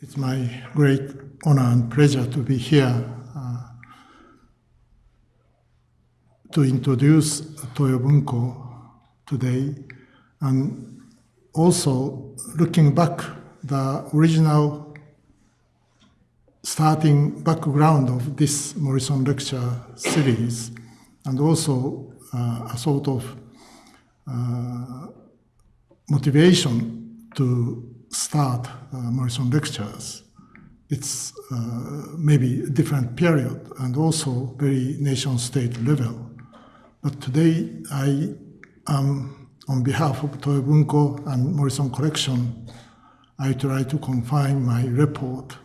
It's my great honor and pleasure to be here uh, to introduce Toyo Bunko today. And also looking back the original starting background of this Morrison lecture series and also uh, a sort of uh, motivation to start Morrison lectures. It's uh, maybe a different period and also very nation state level. But today I am on behalf of Toyo Bunko and Morrison Collection, I try to confine my report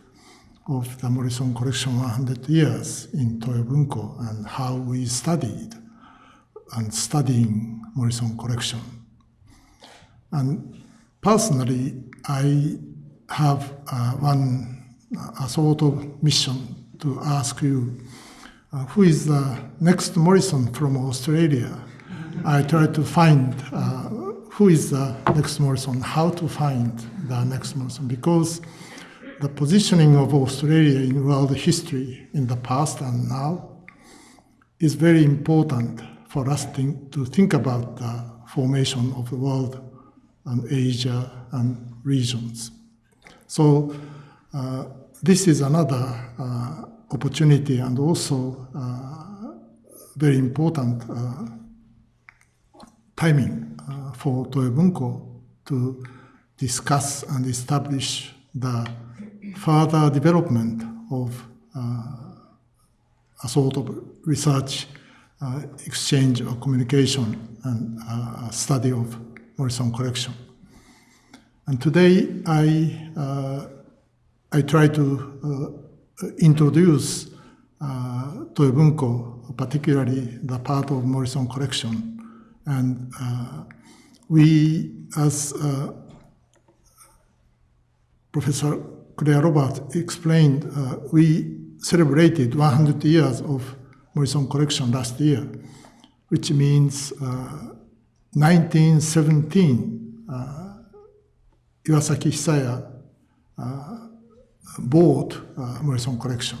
of the Morrison Collection 100 years in Toyo Bunko and how we studied and studying Morrison Collection. And personally, I have uh, one a sort of mission to ask you, uh, who is the next Morrison from Australia? I try to find uh, who is the next Morrison, how to find the next Morrison, because the positioning of Australia in world history in the past and now is very important for us to think about the formation of the world and Asia and regions. So uh, this is another uh, opportunity and also uh, very important timing for Toyo Bunko to discuss and establish the further development of a sort of research uh, exchange or communication and uh, study of Morrison collection. And today I, uh, I try to uh, introduce uh, Toyo Bunko, particularly the part of Morrison collection. And uh, we, as uh, Professor Claire Roberts explained, uh, we celebrated 100 years of Morrison collection last year, which means 1917 Iwasaki Hisaya uh, bought uh, Morrison collection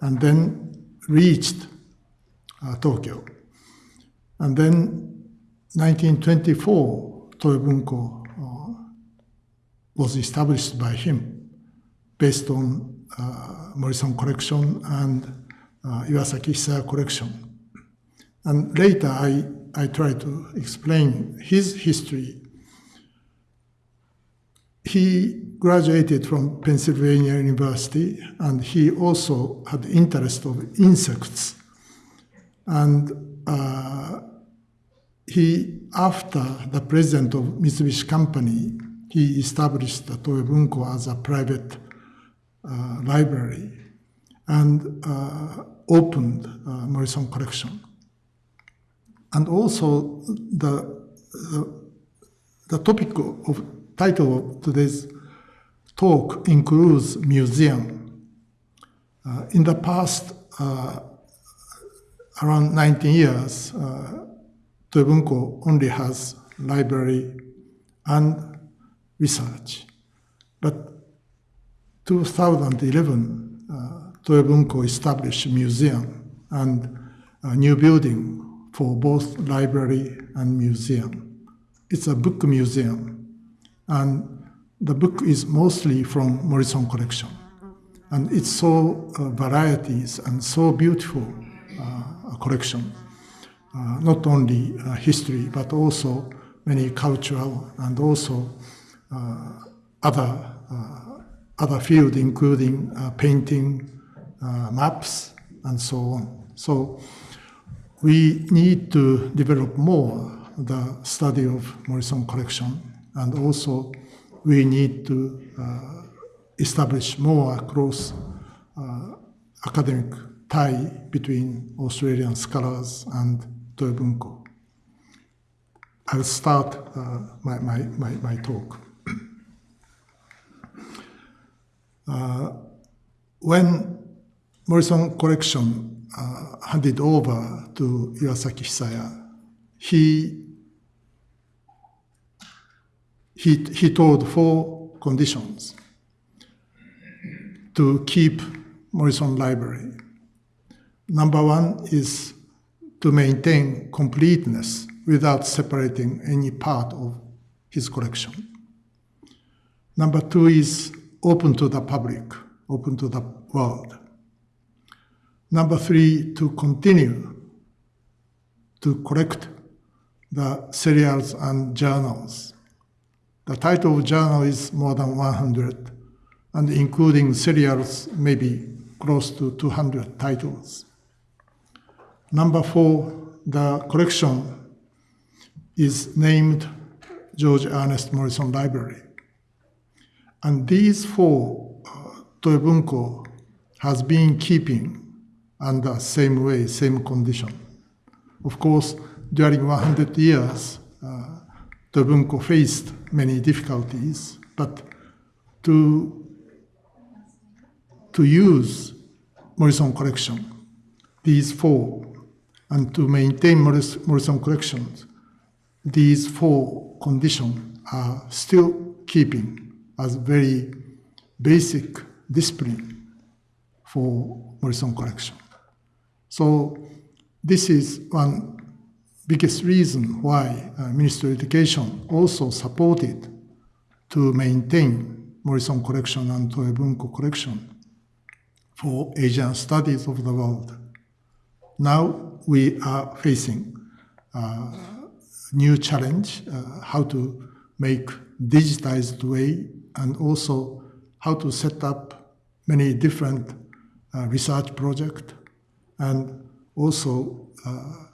and then reached uh, Tokyo. And then 1924, Toyo Bunko uh, was established by him based on uh, Morrison collection and uh, Iwasaki Hisaya collection. And later I, I try to explain his history he graduated from Pennsylvania University and he also had interest of insects. And uh, he, after the president of Mitsubishi Company, he established the Toyo Bunko as a private uh, library and uh, opened uh, Morrison collection. And also the, the, the topic of title of today's talk includes museum. Uh, in the past, uh, around 19 years, uh, Toyo Bunko only has library and research. But 2011, uh, Toyo Bunko established a museum and a new building for both library and museum. It's a book museum and the book is mostly from Morrison collection. And it's so uh, varieties and so beautiful uh, collection. Uh, not only uh, history, but also many cultural and also uh, other, uh, other field, including painting, maps, and so on. So we need to develop more the study of Morrison collection and also we need to uh, establish more close uh, academic tie between Australian scholars and Toyo Bunko. I'll start uh, my, my, my, my, talk. Uh, when Morrison collection uh, handed over to Iwasaki Hisaya, he he, he told four conditions. to keep Morrison Library. Number one is to maintain completeness without separating any part of his collection. Number two is open to the public, open to the world. Number three, to continue to collect the serials and journals. The title of journal is more than 100, and including serials, maybe close to 200 titles. Number four, the collection is named George Ernest Morrison Library. And these four, uh, Toyo Bunko has been keeping under same way, same condition. Of course, during 100 years, uh, Bunko faced many difficulties, but to, to use Morrison collection, these four, and to maintain Morrison collections, these four conditions are still keeping as very basic discipline for Morrison collection. So this is one biggest reason why uh, Ministry of Education also supported to maintain Morrison collection and Toyo Bunko collection for Asian studies of the world. Now we are facing uh, new challenge, uh, how to make digitized way and also how to set up many different uh, research project and also uh,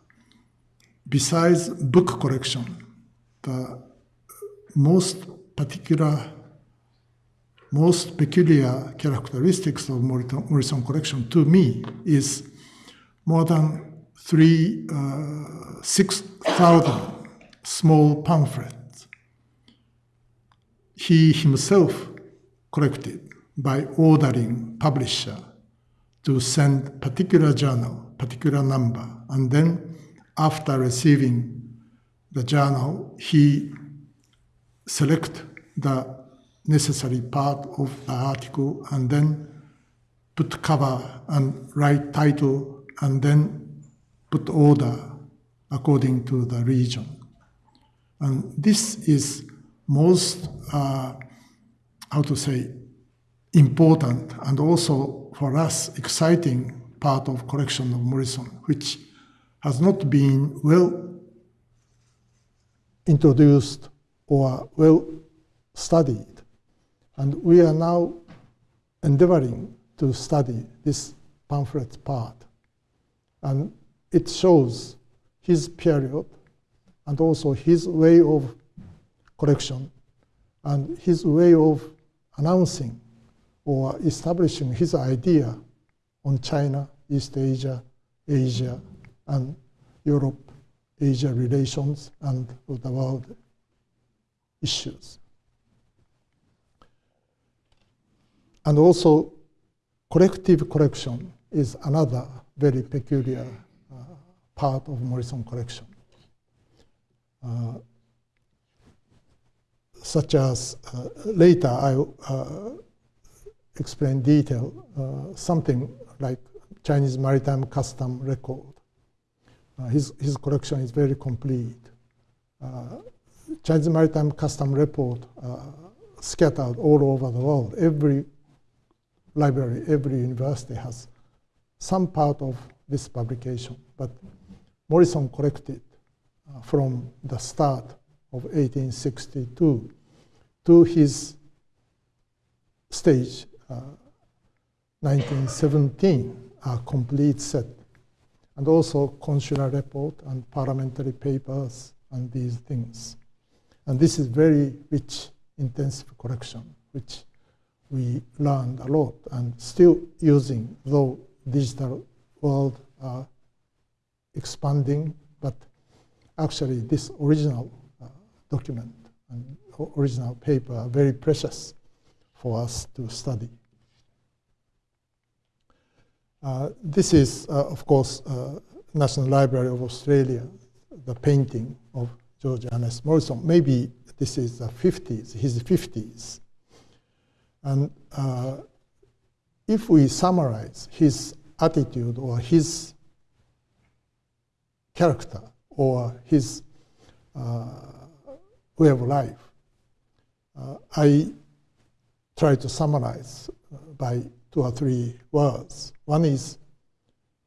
besides book collection, the most particular, most peculiar characteristics of Morrison collection to me is more than three, uh, 6,000 small pamphlets he himself collected by ordering publisher to send particular journal, particular number, and then after receiving the journal, he select the necessary part of the article and then put cover and write title and then put order according to the region. And this is most, uh, how to say, important and also for us exciting part of collection of Morrison, which has not been well introduced or well studied. And we are now endeavoring to study this pamphlet part. And it shows his period and also his way of collection and his way of announcing or establishing his idea on China, East Asia, Asia, and Europe, Asia relations, and the world issues. And also, collective collection is another very peculiar uh, part of Morrison collection. Uh, such as uh, later I uh, explain detail something like Chinese maritime custom record. His, his collection is very complete. Chinese maritime custom report scattered all over the world. Every library, every university has some part of this publication, but Morrison collected uh, from the start of 1862 to his stage, uh, 1917, a complete set. And also consular report and parliamentary papers and these things. And this is very rich, intensive collection, which we learned a lot and still using, though digital world are expanding, but actually this original uh, document and original paper are very precious for us to study. Uh, this is, uh, of course, uh, National Library of Australia, the painting of George Ernest Morrison. Maybe this is the 50s, his 50s. And uh, if we summarize his attitude or his character or his uh, way of life, uh, I try to summarize by two or three words. One is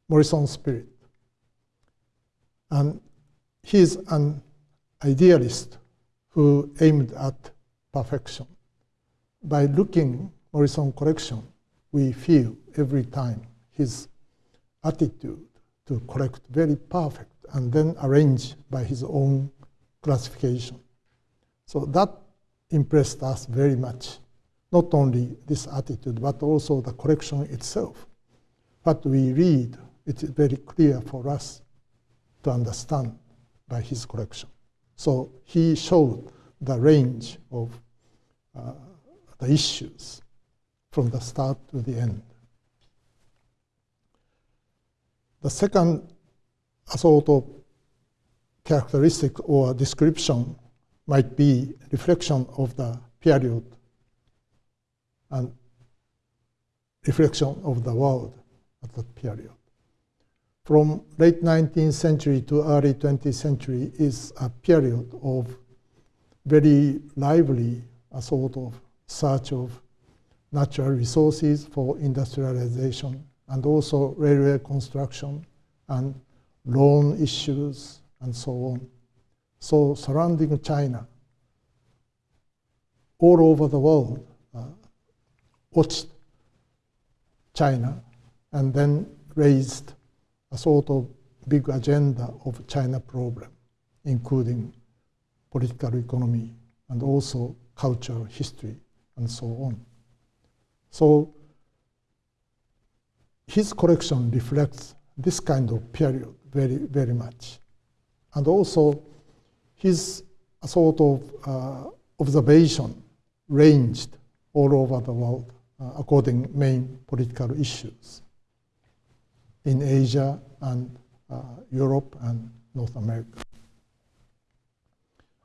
Morrison spirit. And he is an idealist who aimed at perfection. By looking Morrison collection, we feel every time his attitude to collect very perfect and then arrange by his own classification. So that impressed us very much. Not only this attitude, but also the collection itself. What we read, it is very clear for us to understand by his collection. So he showed the range of uh, the issues from the start to the end. The second sort of characteristic or description might be reflection of the period and reflection of the world at that period from late 19th century to early 20th century is a period of very lively a sort of search of natural resources for industrialization and also railway construction and loan issues and so on. So surrounding China, all over the world uh, watched China and then raised a sort of big agenda of China problem, including political economy and also cultural history and so on. So his collection reflects this kind of period very, very much. And also his sort of uh, observation ranged all over the world uh, according main political issues in Asia and uh, Europe and North America.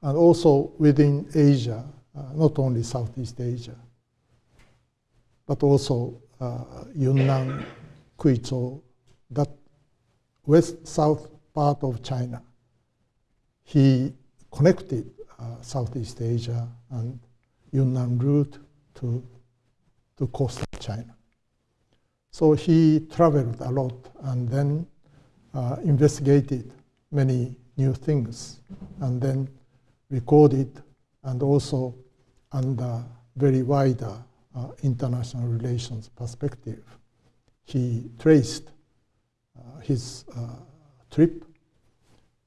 And also within Asia, uh, not only Southeast Asia, but also uh, Yunnan, Guizhou, that west-south part of China. He connected uh, Southeast Asia and Yunnan route to, to coastal China. So he traveled a lot and then uh, investigated many new things and then recorded and also under very wider uh, international relations perspective. He traced uh, his uh, trip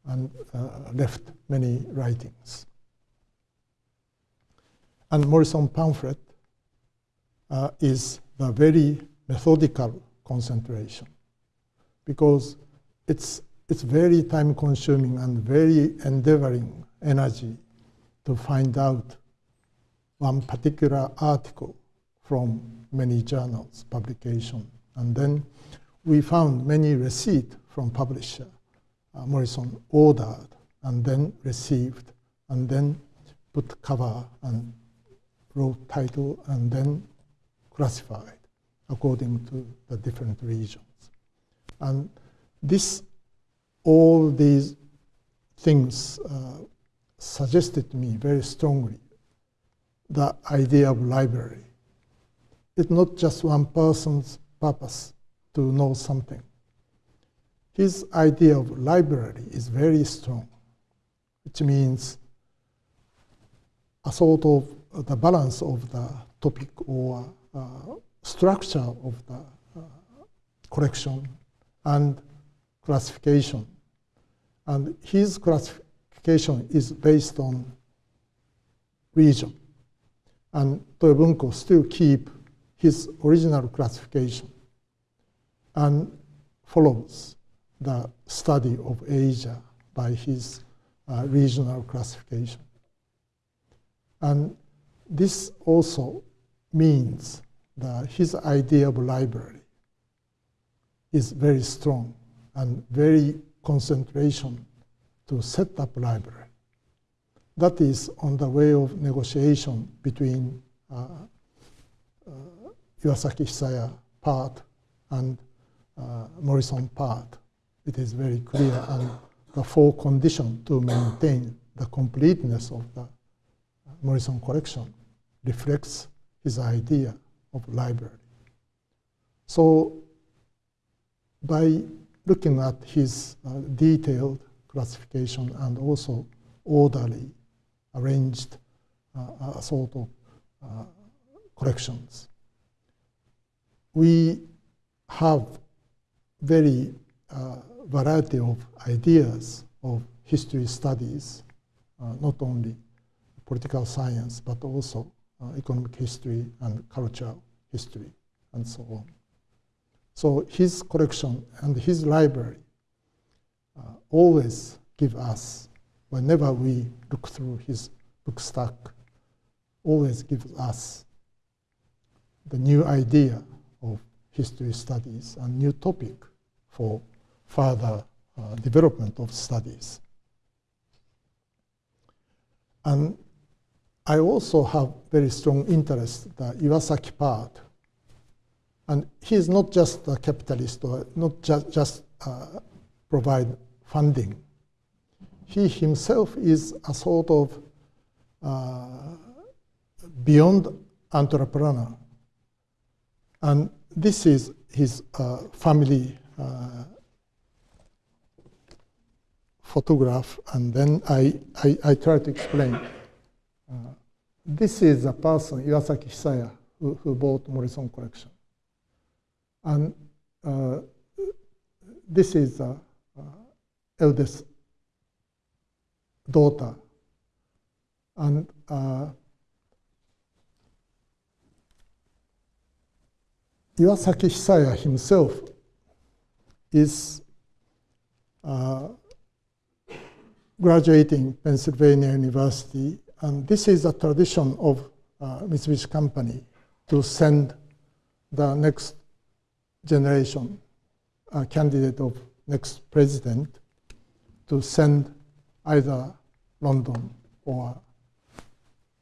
and uh, left many writings. And Morrison pamphlet uh, is the very methodical concentration because it's, it's very time consuming and very endeavoring energy to find out one particular article from many journals, publication. And then we found many receipts from publisher. Uh, Morrison ordered and then received and then put cover and wrote title and then classified according to the different regions. And this, all these things uh, suggested to me very strongly the idea of library. It's not just one person's purpose to know something. His idea of library is very strong, which means a sort of the balance of the topic or uh, structure of the uh, collection and classification. And his classification is based on region. And Toyo Bunko still keep his original classification and follows the study of Asia by his uh, regional classification. And this also means the, his idea of library is very strong and very concentration to set up library. That is on the way of negotiation between uh, uh, Iwasaki Hisaya part and uh, Morrison part. It is very clear, and the four conditions to maintain the completeness of the Morrison collection reflects his idea of library. So by looking at his uh, detailed classification and also orderly arranged uh, sort of uh, collections, we have very uh, variety of ideas of history studies, uh, not only political science, but also uh, economic history and cultural history, and so on. So his collection and his library uh, always give us, whenever we look through his book stack, always gives us the new idea of history studies and new topic for further uh, development of studies. And I also have very strong interest the Iwasaki part. And he is not just a capitalist or not just, just uh, provide funding. He himself is a sort of uh, beyond entrepreneur. And this is his uh, family uh, photograph, and then I, I, I try to explain. This is a person, Iwasaki Hisaya, who, who bought Morrison collection. And uh, this is the uh, eldest daughter. And uh, Iwasaki Hisaya himself is uh, graduating Pennsylvania University, and this is a tradition of uh, Mitsubishi Company to send the next generation, a candidate of next president, to send either London or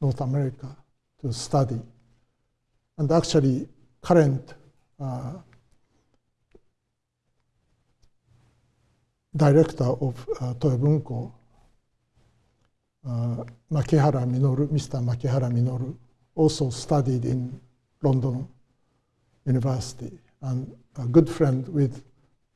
North America to study. And actually, current uh, director of uh, Toyo Bunko uh, Makihara Minoru, Mr. Makihara Minoru, also studied in London University and a good friend with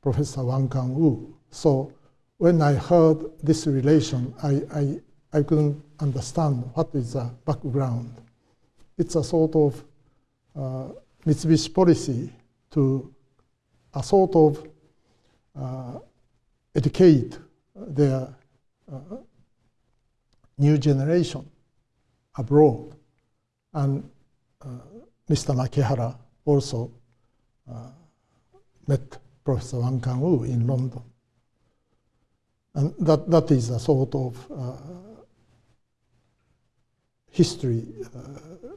Professor Wang Gungwu. So when I heard this relation, I, I, I couldn't understand what is the background. It's a sort of uh, Mitsubishi policy to a sort of uh, educate their uh, new generation abroad. And uh, Mr. Makihara also uh, met Professor Wang Gungwu in London. And that, that is a sort of uh, history uh,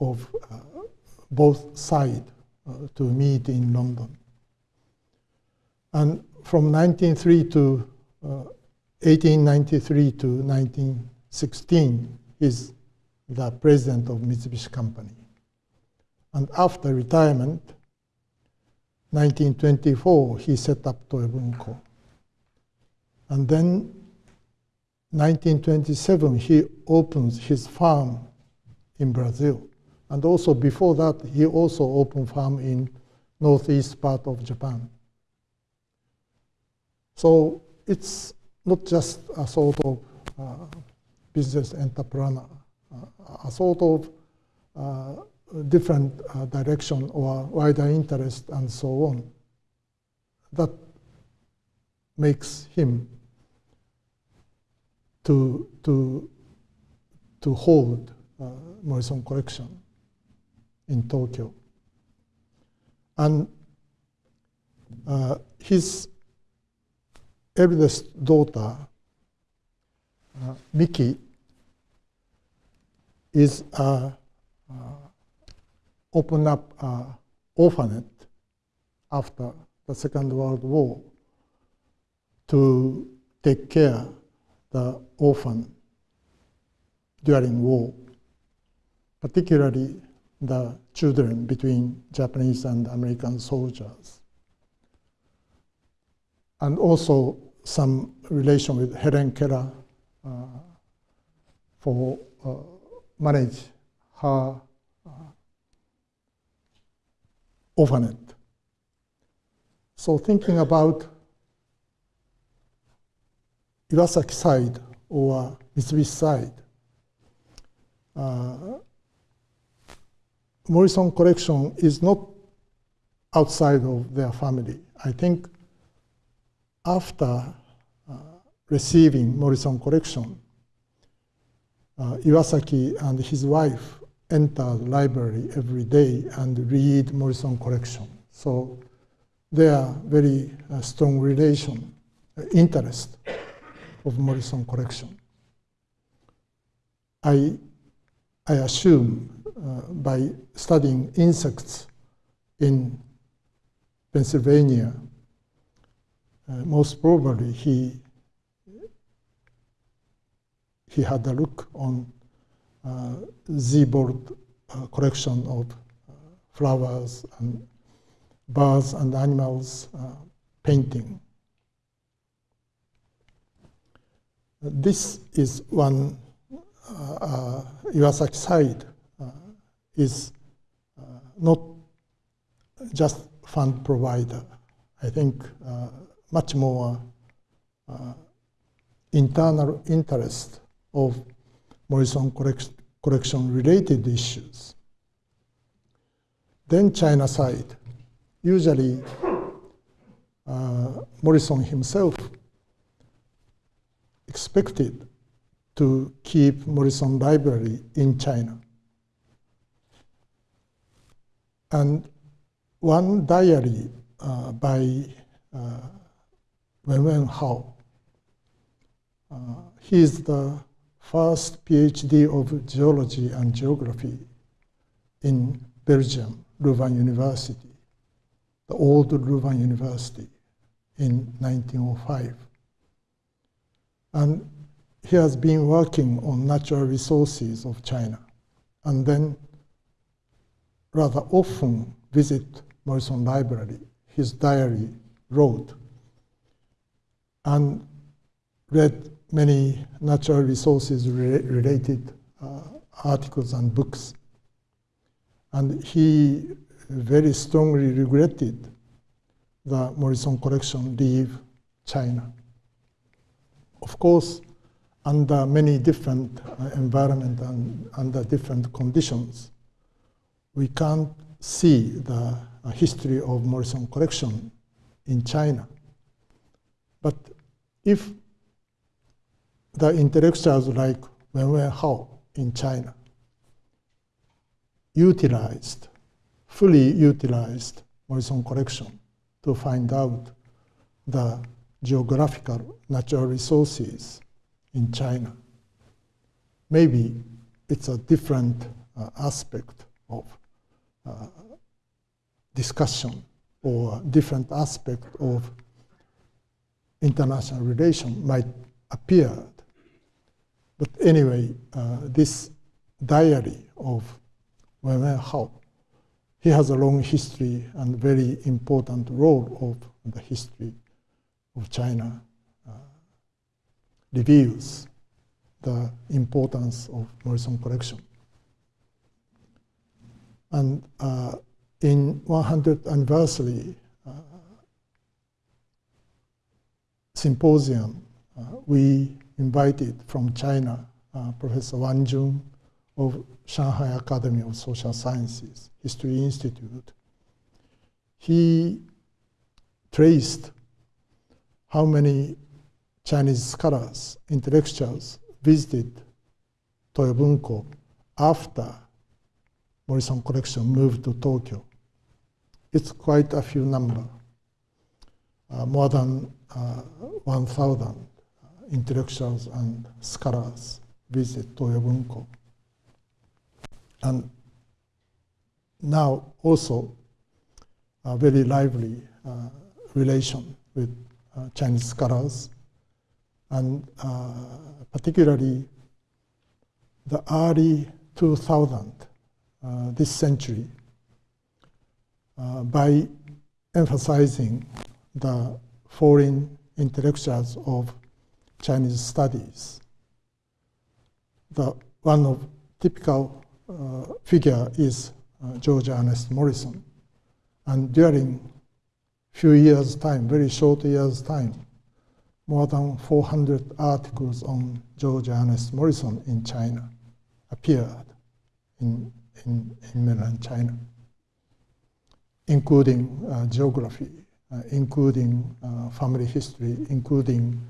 of uh, both sides uh, to meet in London. And from 1903 to 1893 to 1916 is the president of Mitsubishi Company. And after retirement, 1924, he set up Toyo Bunko. And then 1927, he opens his farm in Brazil. And also before that, he also opened farm in northeast part of Japan. So it's not just a sort of uh, business entrepreneur, uh, a sort of uh, different direction or wider interest and so on. That makes him to, to, to hold uh, Morrison collection in Tokyo. And uh, his eldest daughter, uh, Miki, is uh, opened up an orphanage after the Second World War to take care the orphan during war, particularly the children between Japanese and American soldiers. And also some relation with Helen Keller uh, for uh, manage her uh, orphanage. So thinking about Iwasaki side or Mitsubishi side, uh, Morrison collection is not outside of their family. I think after uh, receiving Morrison collection, uh, Iwasaki and his wife enter the library every day and read Morrison collection. So there are very uh, strong relation, uh, interest of Morrison collection. I, I assume uh, by studying insects in Pennsylvania, most probably he he had a look on uh, Seaboard uh, collection of uh, flowers and birds and animals uh, painting. This is one uh, Iwasaki side is not just fund provider. I think much more internal interest of Morrison collection related issues. Then China side, usually uh, Morrison himself expected to keep Morrison Library in China. And one diary uh, by uh, Weng Wenhao, uh, he is the first PhD of geology and geography in Belgium, Louvain University, the old Louvain University in 1905. And he has been working on natural resources of China and then rather often visit Morrison Library. His diary wrote and read many natural resources re related uh, articles and books. And he very strongly regretted the Morrison collection leave China. Of course, under many different uh, environment and under different conditions, we can't see the uh, history of Morrison collection in China. But if the intellectuals like Weng Wenhao in China utilized, fully utilized Morrison collection to find out the geographical natural resources in China. Maybe it's a different uh, aspect of uh, discussion or different aspect of international relation might appear but anyway, uh, this diary of Wen Hao, he has a long history and very important role of the history of China, uh, reveals the importance of Morrison collection. And uh, in 100th anniversary uh, symposium, uh, we invited from China uh, Professor Wang Jun of Shanghai Academy of Social Sciences, History Institute. He traced how many Chinese scholars, intellectuals visited Toyo Bunko after Morrison collection moved to Tokyo. It's quite a few number, more than uh, 1,000 intellectuals and scholars visit Toyo Bunko. And now also a very lively uh, relation with uh, Chinese scholars and uh, particularly the early 2000 uh, this century uh, by emphasizing the foreign intellectuals of Chinese studies. The one of typical uh, figure is uh, George Ernest Morrison. And during few years' time, very short years' time, more than 400 articles on George Ernest Morrison in China appeared in, in, in mainland China, including uh, geography, including uh, family history, including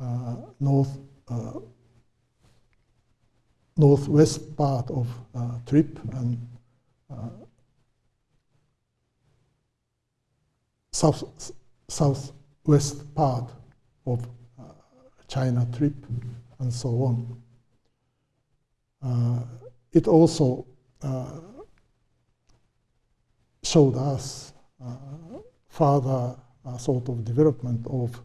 uh, north, uh, northwest part of uh, trip and south, southwest part of uh, China trip and so on. Uh, it also uh, showed us uh, further uh, sort of development of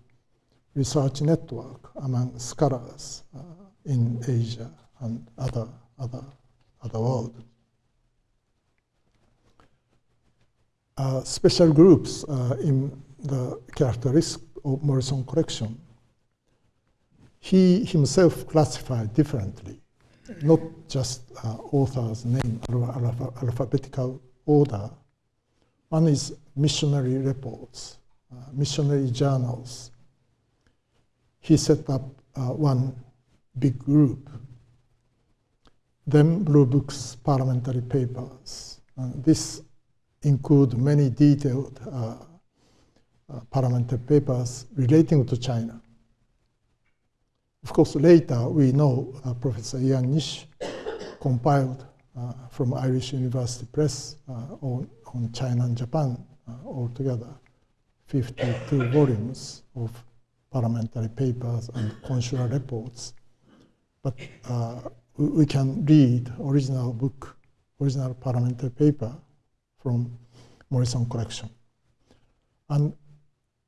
research network among scholars uh, in Asia and other, other, other world. Uh, special groups uh, in the characteristics of Morrison collection. He himself classified differently, not just uh, author's name, alpha alphabetical order. One is missionary reports, uh, missionary journals. He set up uh, one big group. Then Blue Books parliamentary papers. this include many detailed uh, uh, parliamentary papers relating to China. Of course, later we know uh, Professor Ian Nish compiled uh, from Irish University Press uh, on, on China and Japan uh, altogether 52 volumes of parliamentary papers and consular reports. But we, we can read original book, original parliamentary paper from Morrison collection. And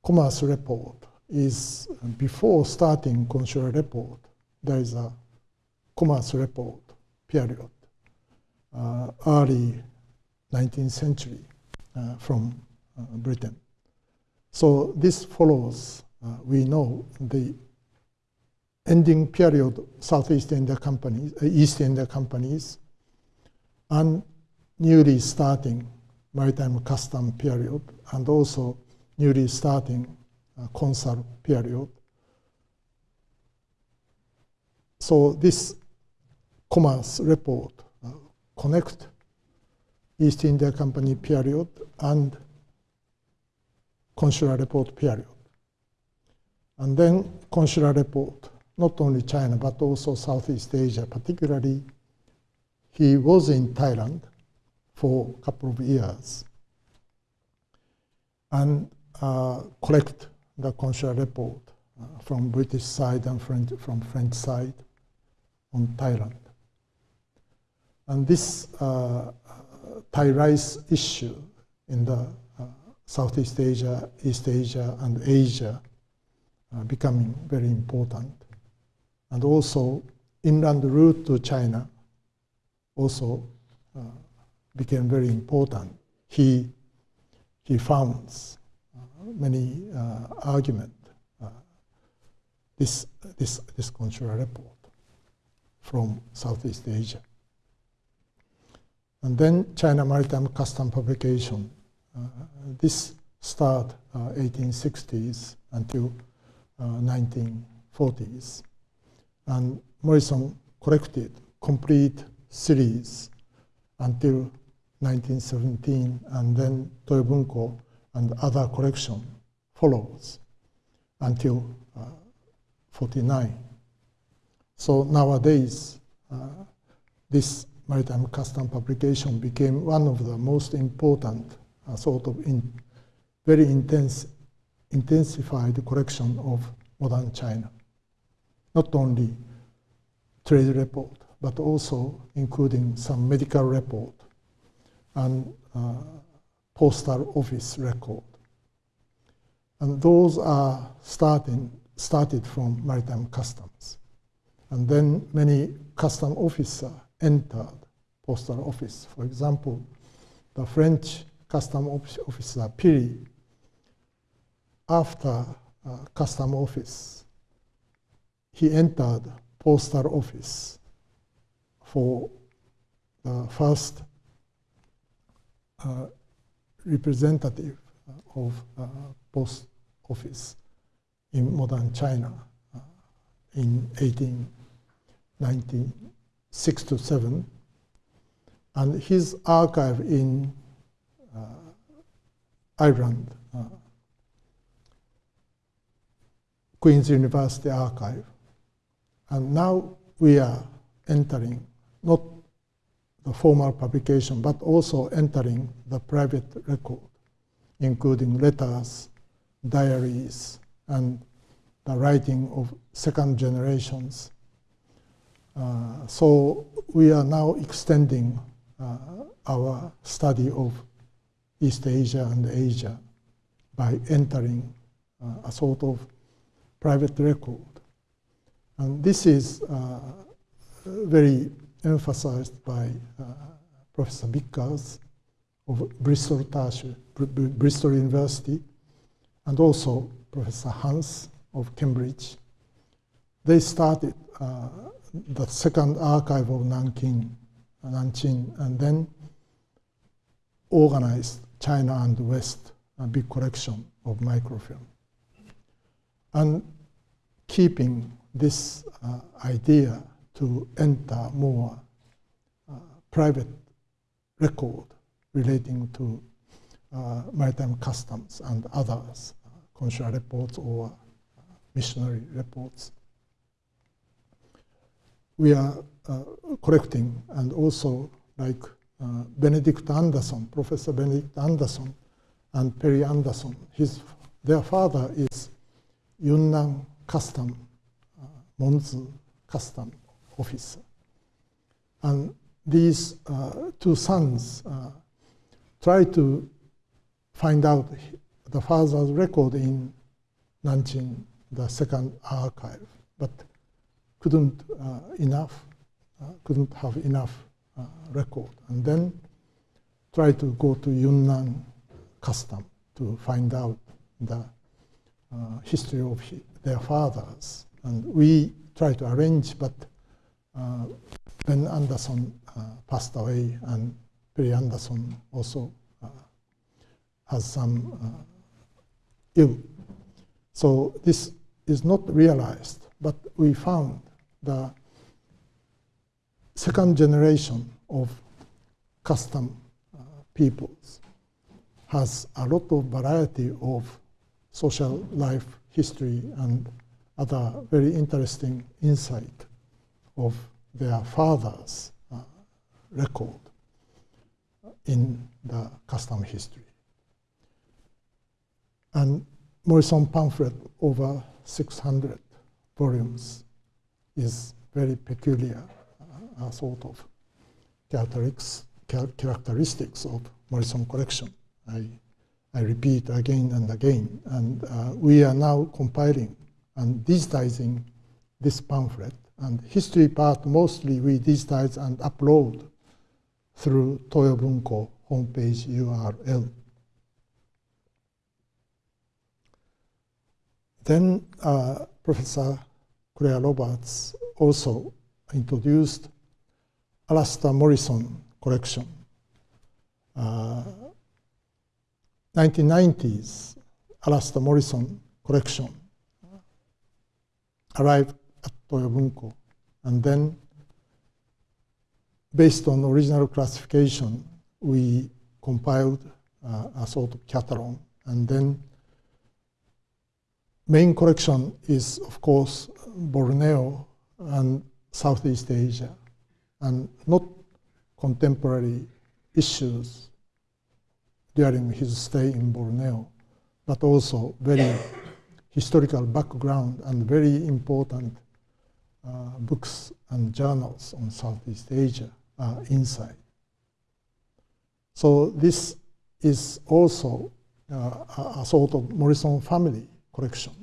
commerce report is before starting consular report, there is a commerce report period, uh, early 19th century uh, from uh, Britain. So this follows, uh, we know, the ending period Southeast India companies, uh, East India companies, and newly starting maritime custom period and also newly starting uh, consul period. So this commerce report uh, connect East India Company period and consular report period. And then consular report, not only China, but also Southeast Asia, particularly he was in Thailand for a couple of years and uh, collect the consular report uh, from British side and French, from French side on Thailand. And this uh, Thai rice issue in the Southeast Asia, East Asia, and Asia uh, becoming very important. And also inland route to China also uh, became very important. He, he founds uh, many uh, arguments uh, this, this, this consular report from Southeast Asia. And then China Maritime Custom Publication. Uh, this start 1860s uh, until 1940s. Uh, and Morrison collected complete series until 1917, and then Toyo Bunko and other collection follows until uh, 49. So nowadays, uh, this maritime custom publication became one of the most important uh, sort of in very intense, intensified collection of modern China. Not only trade report, but also including some medical report and uh, postal office record. And those are starting, started from maritime customs. And then many custom officers entered postal office. For example, the French custom officer Piri, after uh, custom office, he entered postal office for the first uh, representative of uh, post office in modern China uh, in 1896 to 7. And his archive in uh, Ireland, uh, Queen's University Archive. And now we are entering not the formal publication, but also entering the private record, including letters, diaries, and the writing of second generations. Uh, so we are now extending uh, our study of East Asia and Asia by entering uh, a sort of private record. And this is uh, very emphasized by uh, Professor Bickers of Bristol, Bristol University, and also Professor Hans of Cambridge. They started uh, the second archive of Nanking, Nanjing, and then organized China and the West, a big collection of microfilm. And keeping this uh, idea to enter more uh, private record relating to uh, maritime customs and others, uh, consular reports or uh, missionary reports. We are uh, collecting and also like Benedict Anderson, Professor Benedict Anderson and Perry Anderson, his, their father is Yunnan Custom, uh, Monzu Custom officer. And these uh, two sons uh, try to find out the father's record in Nanjing, the second archive, but couldn't uh, enough, uh, couldn't have enough uh, record. And then try to go to Yunnan custom to find out the uh, history of their fathers. And we try to arrange, but uh, ben Anderson uh, passed away, and Perry Anderson also uh, has some ill. So this is not realized, but we found the second generation of custom uh, peoples has a lot of variety of social life history and other very interesting insight of their father's uh, record in the custom history. And Morrison pamphlet over 600 volumes is very peculiar, uh, sort of characteristics of Morrison collection. I, I repeat again and again. And uh, we are now compiling and digitizing this pamphlet and history part mostly we digitize and upload through Toyo Bunko homepage URL. Then uh, Professor Claire Roberts also introduced Alastair Morrison collection. Uh, 1990s Alastair Morrison collection arrived at Toyo Bunko. And then, based on original classification, we compiled uh, a sort of catalog. And then, main collection is, of course, Borneo and Southeast Asia, and not contemporary issues during his stay in Borneo, but also very historical background and very important uh, books and journals on Southeast Asia are inside. So this is also uh, a sort of Morrison family collection.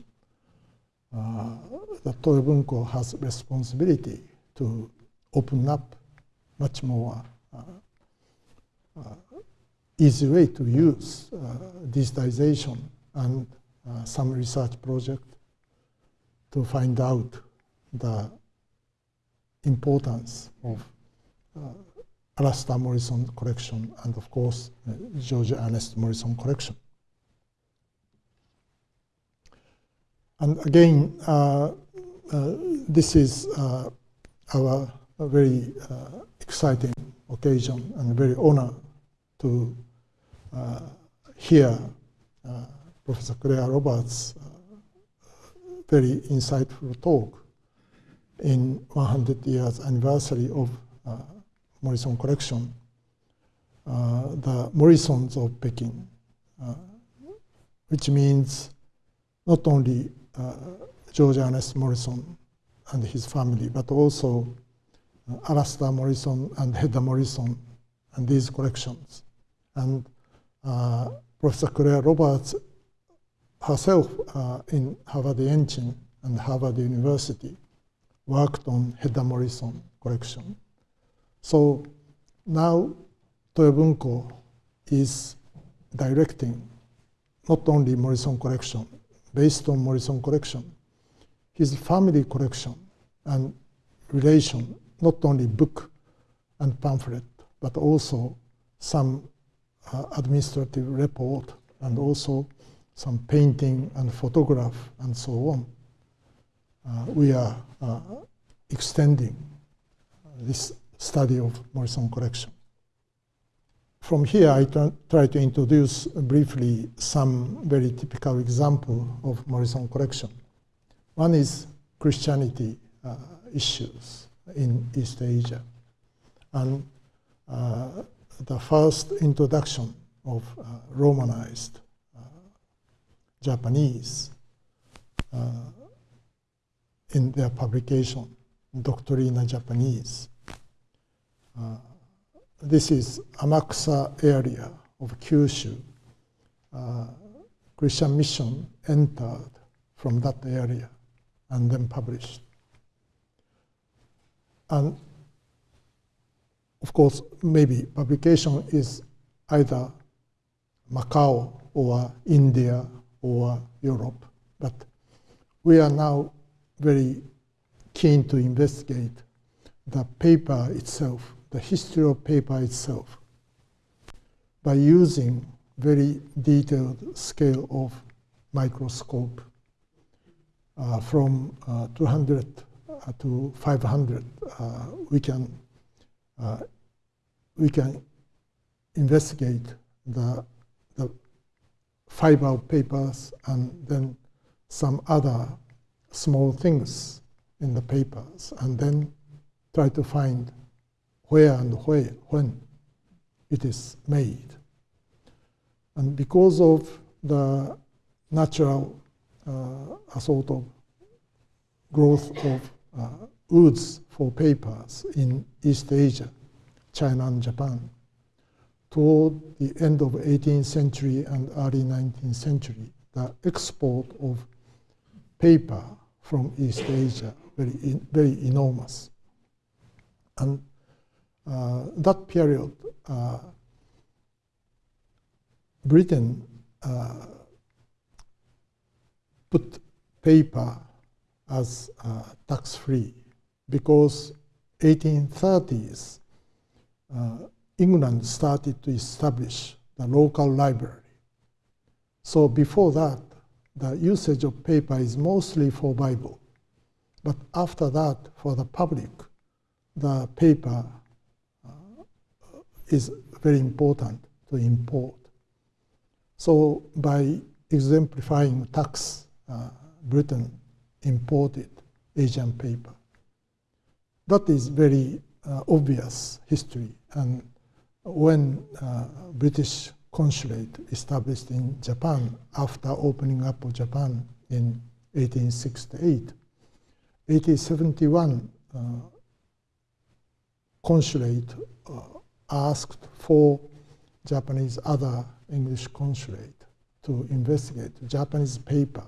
Uh, the Toyo Bunko has responsibility to open up much more easy way to use digitization and some research project to find out the importance of uh, Alastair Morrison collection and of course uh, George Ernest Morrison collection. And again, uh, uh this is uh, our very uh, exciting occasion and very honor to hear Professor Claire Roberts' very insightful talk in 100 years anniversary of uh, Morrison collection, uh, the Morrisons of Peking, uh, which means not only uh, George Ernest Morrison and his family, but also uh, Alastair Morrison and Hedda Morrison and these collections. And uh, Professor Claire Roberts herself in Harvard Yenching and Harvard University worked on Hedda Morrison collection. So now Toyo Bunko is directing not only Morrison collection, based on Morrison collection, his family collection and relation, not only book and pamphlet, but also some uh, administrative report and also some painting and photograph and so on. Uh, we are uh, extending this study of Morrison collection. From here, I try to introduce briefly some very typical example of Morrison collection. One is Christianity uh, issues in East Asia. And uh, the first introduction of uh, Romanized uh, Japanese in their publication, Doctrina Japanese. Uh, this is Amakusa area of Kyushu. Uh, Christian mission entered from that area and then published. And of course, maybe publication is either Macau or India or Europe, but we are now very keen to investigate the paper itself, the history of paper itself, by using very detailed scale of microscope uh, from uh, 200 uh, to 500. Uh, we can uh, we can investigate the the fiber papers and then some other small things in the papers and then try to find where and where, when it is made. And because of the natural uh, sort of growth of woods for papers in East Asia, China and Japan, toward the end of 18th century and early 19th century, the export of paper from East Asia, very, very enormous. And uh, that period, uh, Britain uh, put paper as uh, tax-free because 1830s, uh, England started to establish the local library. So before that, the usage of paper is mostly for Bible. But after that, for the public, the paper uh, is very important to import. So by exemplifying tax, uh, Britain imported Asian paper. That is very uh, obvious history. And when uh, British consulate established in Japan after opening up of Japan in 1868. 1871, uh, consulate uh, asked for Japanese other English consulate to investigate Japanese paper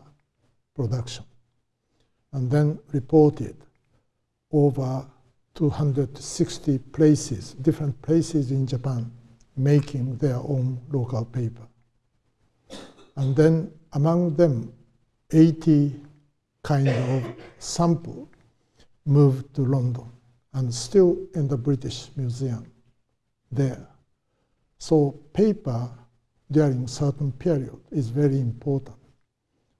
production and then reported over 260 places, different places in Japan, making their own local paper. And then among them, 80 kind of sample moved to London and still in the British Museum there. So paper during certain period is very important.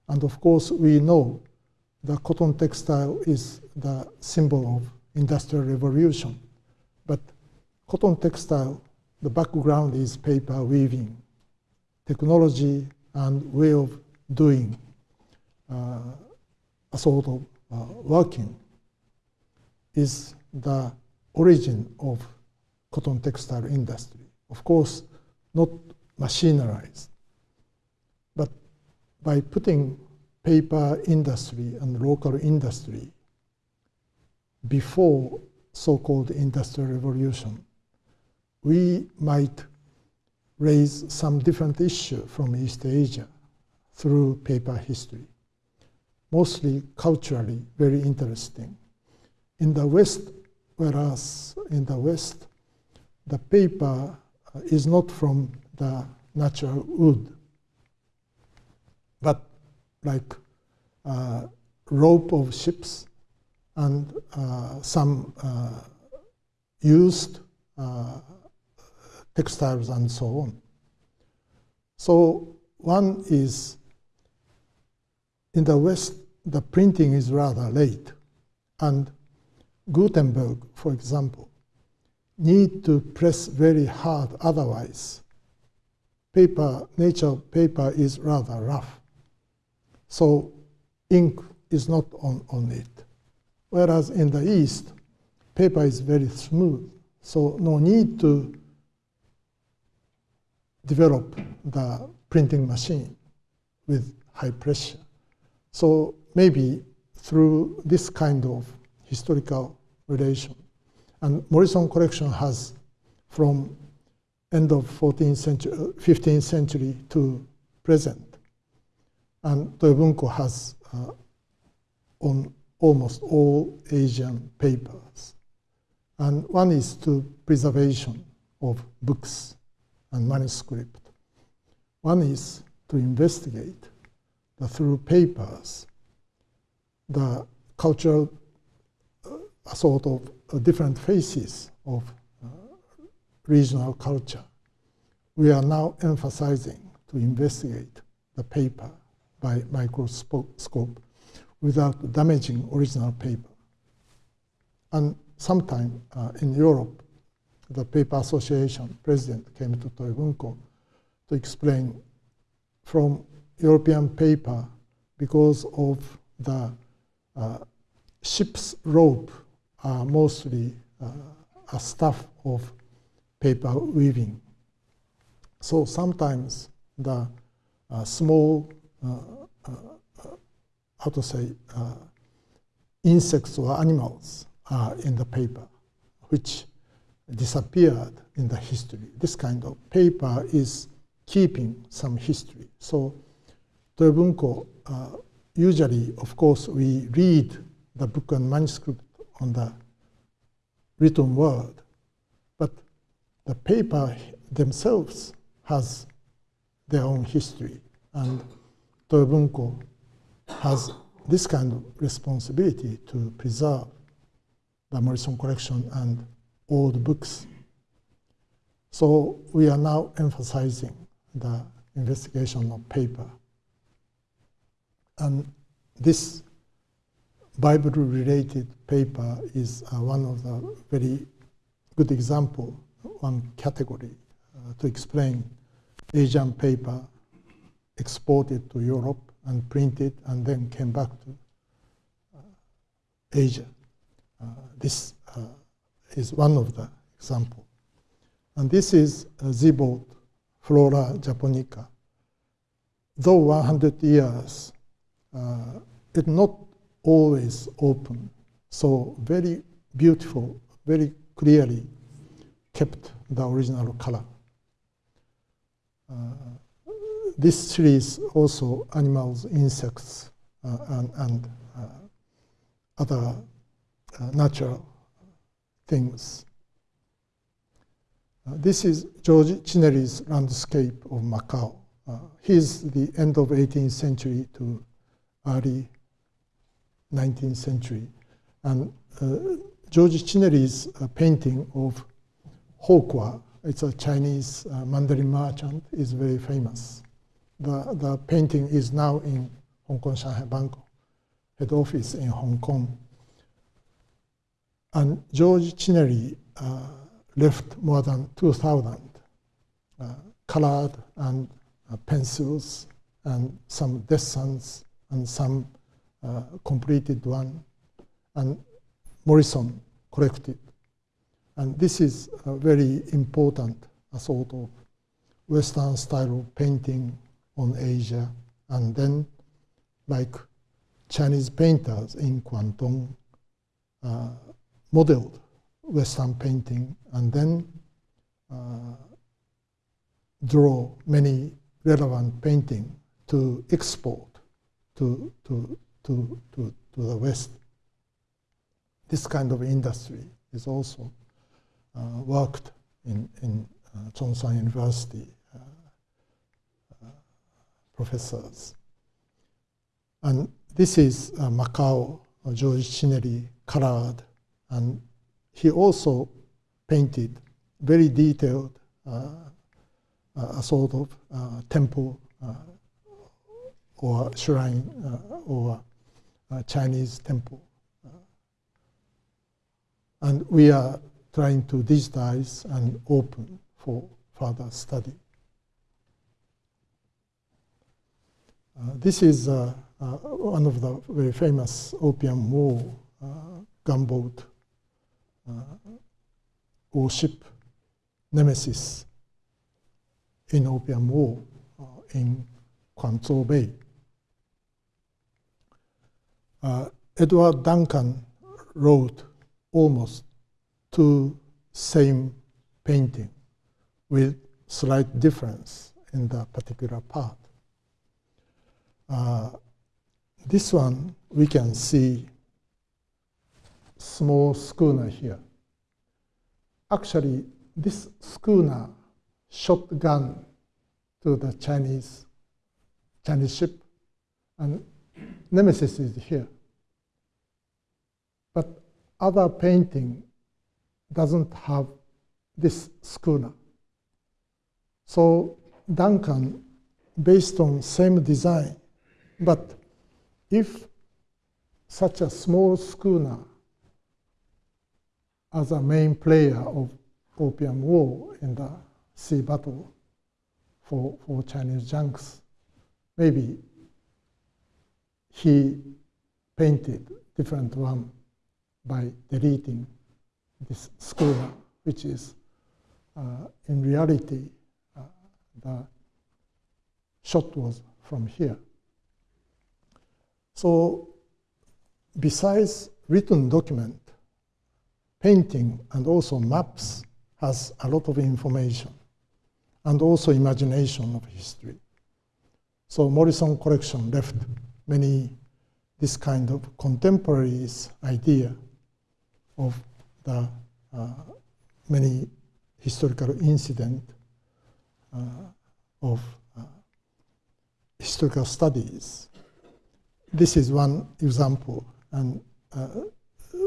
And of course, we know the cotton textile is the symbol of industrial revolution. But cotton textile, the background is paper weaving, technology and way of doing uh, a sort of uh, working is the origin of cotton textile industry. Of course, not machinerized, but by putting paper industry and local industry before so-called industrial revolution, we might raise some different issue from East Asia through paper history. Mostly culturally very interesting. In the West, whereas in the West, the paper uh, is not from the natural wood, but like uh, rope of ships and uh, some uh, used uh, textiles and so on. So one is in the West, the printing is rather late. And Gutenberg, for example, need to press very hard, otherwise paper, nature paper is rather rough. So ink is not on, on it. Whereas in the East, paper is very smooth, so no need to develop the printing machine with high pressure. So maybe through this kind of historical relation, and Morrison collection has from end of 14th century, 15th century to present. And Toyobunko has uh, on almost all Asian papers. And one is to preservation of books and manuscript. One is to investigate the, through papers the cultural uh, sort of uh, different faces of uh, regional culture. We are now emphasizing to investigate the paper by microscope without damaging original paper. And sometime uh, in Europe, the Paper Association president came to Toyobunko to explain from European paper because of the uh, ship's rope are mostly uh, a stuff of paper weaving. So sometimes the uh, small how to say, uh, insects or animals are in the paper, which disappeared in the history. This kind of paper is keeping some history. So Toyobunko, uh, usually, of course, we read the book and manuscript on the written word, but the paper themselves has their own history. And Toyobunko has this kind of responsibility to preserve the Morrison collection and old books. So we are now emphasizing the investigation of paper. And this Bible-related paper is uh, one of the very good example, one category uh, to explain Asian paper exported to Europe and printed and then came back to uh, Asia. Uh, this uh, is one of the example. And this is uh, Flora Japonica. Though 100 years, uh, it's not always open. So very beautiful, very clearly kept the original color. Uh, this series also animals, insects, uh, and, and uh, other uh, natural things. Uh, this is George Chinnery's landscape of Macau. Uh, he's the end of 18th century to early 19th century. And George Chinnery's painting of Howqua, it's a Chinese uh, Mandarin merchant, is very famous. The, the painting is now in Hong Kong Shanghai Bank head office in Hong Kong. And George Chinnery uh, left more than 2,000 uh, colored and uh, pencils and some designs and some uh, completed one. And Morrison collected. And this is a very important sort of Western style of painting on Asia. And then like Chinese painters in Guangdong uh, modeled Western painting and then uh, draw many relevant painting to export to, to, to, to, to the West. This kind of industry is also uh, worked in, in University uh, uh, professors. And this is uh, Macau, George Chinnery colored, and he also painted very detailed uh, a sort of uh, temple uh, or shrine uh, or Chinese temple. and we are trying to digitize and open for further study. This is uh, uh, one of the very famous Opium War gunboat warship Nemesis in Opium War in Quanzhou Bay. Uh, Edward Duncan wrote almost two same painting with slight difference in the particular part. Uh, this one, we can see small schooner here. Actually, this schooner shot gun to the Chinese, Chinese ship, and Nemesis is here. But other painting doesn't have this schooner. So Duncan, based on same design, but if such a small schooner as a main player of Opium War in the sea battle for, for Chinese junks, maybe he painted different one by deleting this schooner, which is uh, in reality uh, the shot was from here. So besides written document, painting and also maps has a lot of information and also imagination of history. So Morrison collection left many this kind of contemporaries idea of the uh, many historical incident uh, of uh, historical studies this is one example. And uh,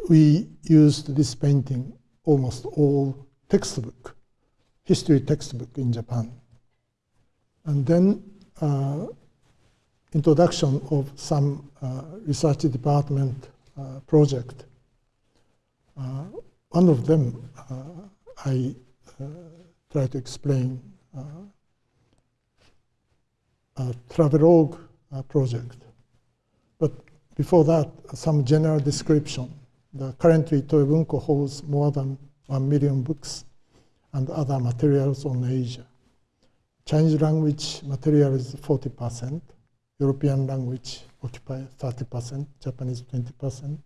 we used this painting almost all textbook, history textbook in Japan. And then uh, introduction of some uh, research department uh, project. Uh, one of them uh, I try to explain a travelogue project before that, some general description. The currently Toyo Bunko holds more than 1 million books and other materials on Asia. Chinese language material is 40%, European language occupies 30%, Japanese 20%,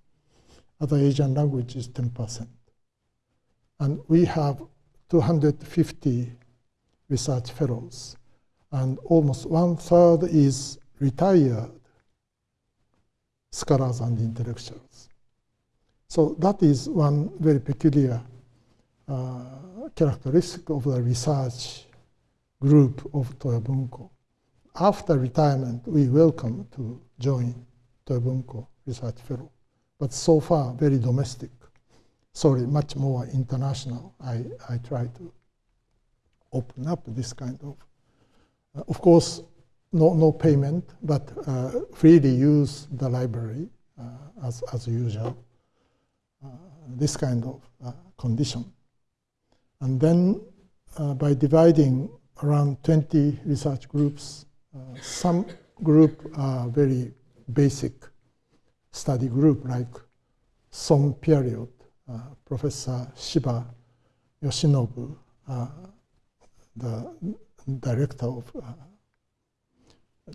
other Asian language is 10%. And we have 250 research fellows, and almost one third is retired scholars and intellectuals. So that is one very peculiar uh, characteristic of the research group of Toyo Bunko. After retirement, we welcome to join Toyo Bunko Research Fellow, but so far very domestic. Sorry, much more international. I, I try to open up this kind of, uh, of course, no, no payment, but uh, freely use the library uh, as, as usual. Uh, this kind of uh, condition. And then uh, by dividing around 20 research groups, some group are very basic study group like some period, Professor Shiba Yoshinobu, the director of uh,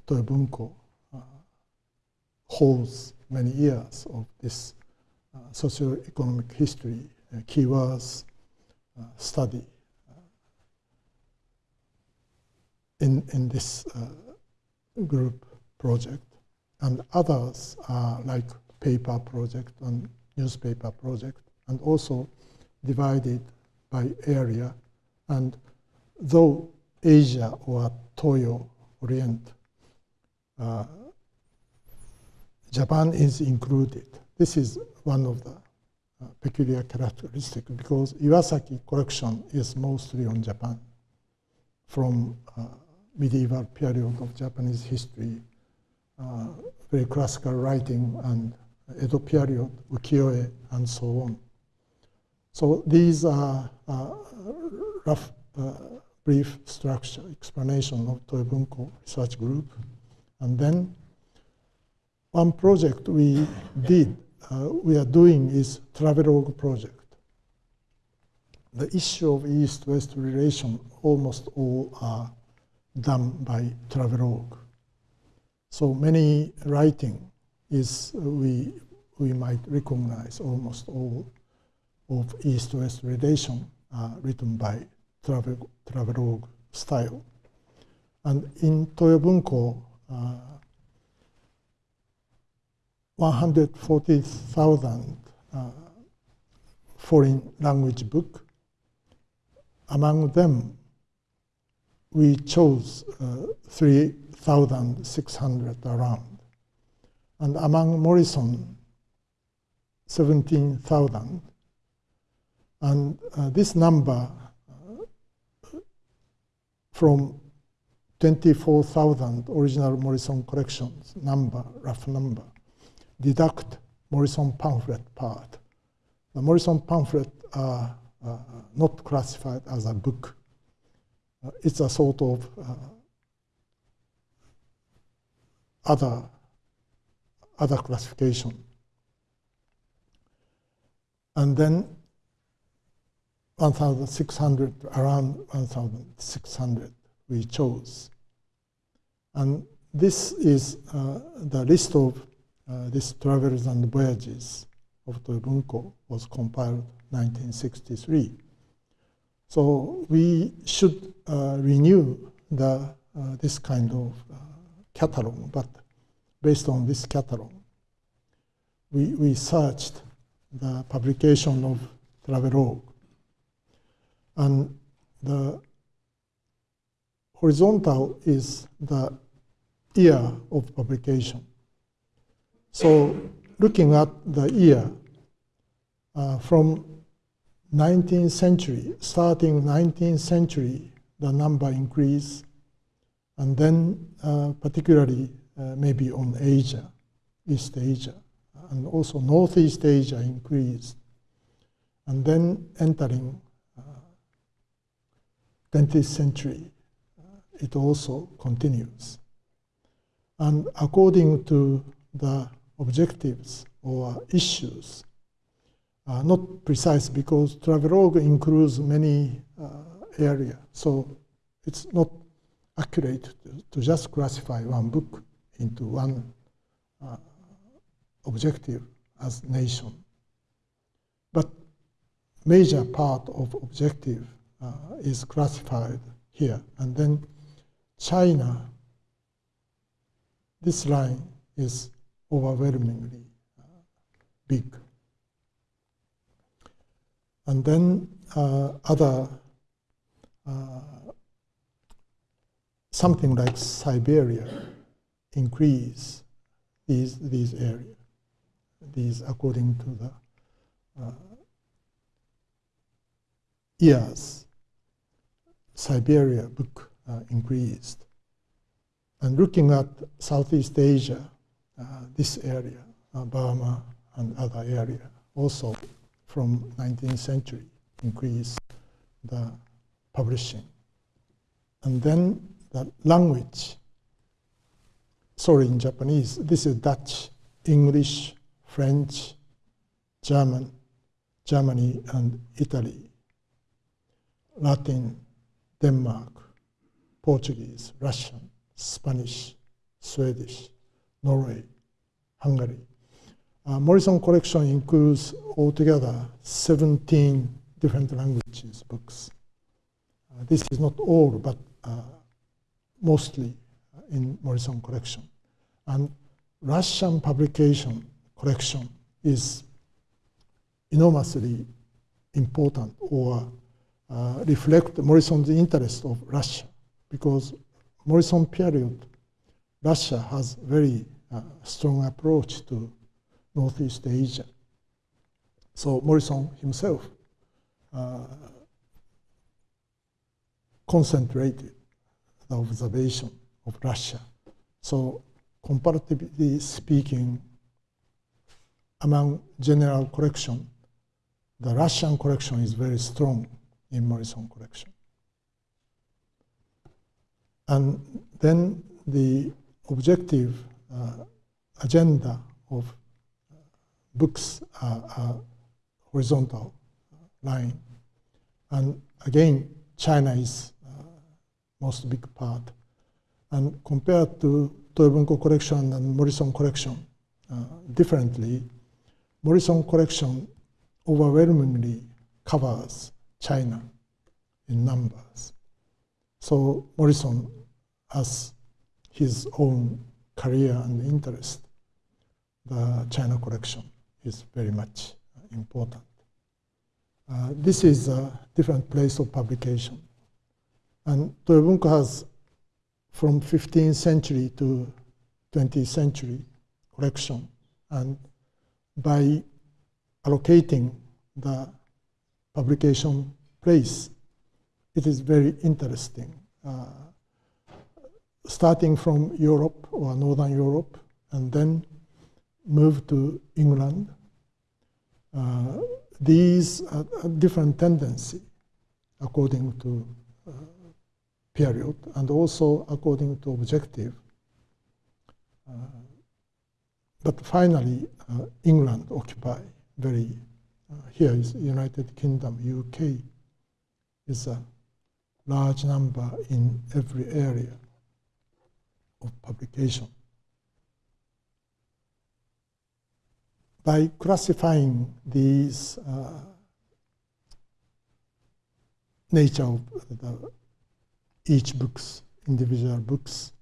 Toyo Bunko, uh, holds many years of this uh, socio-economic history, uh, keywords uh, study uh, in, in this group project. And others are like paper project and newspaper project, and also divided by area. And though Asia or Toyo Orient, uh, Japan is included. This is one of the uh, peculiar characteristics because Iwasaki collection is mostly on Japan from uh, medieval period of Japanese history, uh, very classical writing and Edo period, ukiyo-e, and so on. So these are uh, rough, uh, brief structure, explanation of Toyo Bunko research group. And then one project we did, uh, we are doing is Travelogue project. The issue of East-West relation, almost all are done by Travelogue. So many writing is, uh, we, we might recognize almost all of East-West relation are written by Travel, Travelogue style. And in Toyo Bunko, uh, 140,000 uh, foreign language book. Among them, we chose uh, 3,600 around. And among Morrison, 17,000. And uh, this number uh, from 24,000 original Morrison collections number, rough number, deduct Morrison pamphlet part. The Morrison pamphlet are uh, not classified as a book. Uh, it's a sort of uh, other, other classification. And then 1,600, around 1,600 we chose. And this is uh, the list of uh, this Travels and Voyages of Toyo Bunko was compiled 1963. So we should uh, renew the, uh, this kind of uh, catalog, but based on this catalog, we, we searched the publication of Travelogue. And the horizontal is the year of publication. So looking at the year uh, from 19th century, starting 19th century, the number increased, and then uh, particularly uh, maybe on Asia, East Asia, and also Northeast Asia increased, and then entering 20th uh, century, it also continues. And according to the objectives or issues are not precise because Travelogue includes many uh, areas. So it's not accurate to, to, just classify one book into one uh, objective as nation. But major part of objective uh, is classified here. And then China, this line is overwhelmingly uh, big. And then uh, other, uh, something like Siberia, increase these, these areas, these according to the uh, years, Siberia book uh, increased. And looking at Southeast Asia, uh, this area, Burma and other area, also from 19th century increased the publishing. And then the language, sorry in Japanese, this is Dutch, English, French, German, Germany and Italy, Latin, Denmark, Portuguese, Russian, Spanish, Swedish, Norway, Hungary. Uh, Morrison collection includes altogether 17 different languages books. Uh, this is not all, but uh, mostly in Morrison collection. And Russian publication collection is enormously important or uh, reflect Morrison's interest of Russia because Morrison period, Russia has very uh, strong approach to Northeast Asia. So Morrison himself uh, concentrated the observation of Russia. So comparatively speaking, among general collection, the Russian collection is very strong in Morrison collection. And then the objective uh, agenda of uh, books are, horizontal line. And again, China is uh, most big part. And compared to Toyo Bunko collection and Morrison collection, uh, differently, Morrison collection overwhelmingly covers China in numbers. So Morrison has his own career and interest. The China collection is very much important. Uh, this is a different place of publication. And Toyo Bunko has from 15th century to 20th century collection. And by allocating the publication place, it is very interesting. Uh, starting from Europe or Northern Europe, and then move to England. Uh, these are different tendency according to uh, period and also according to objective. Uh, but finally, uh, England occupy very, uh, here is United Kingdom, UK, is a large number in every area of publication. By classifying these uh, nature of the, each books, individual books,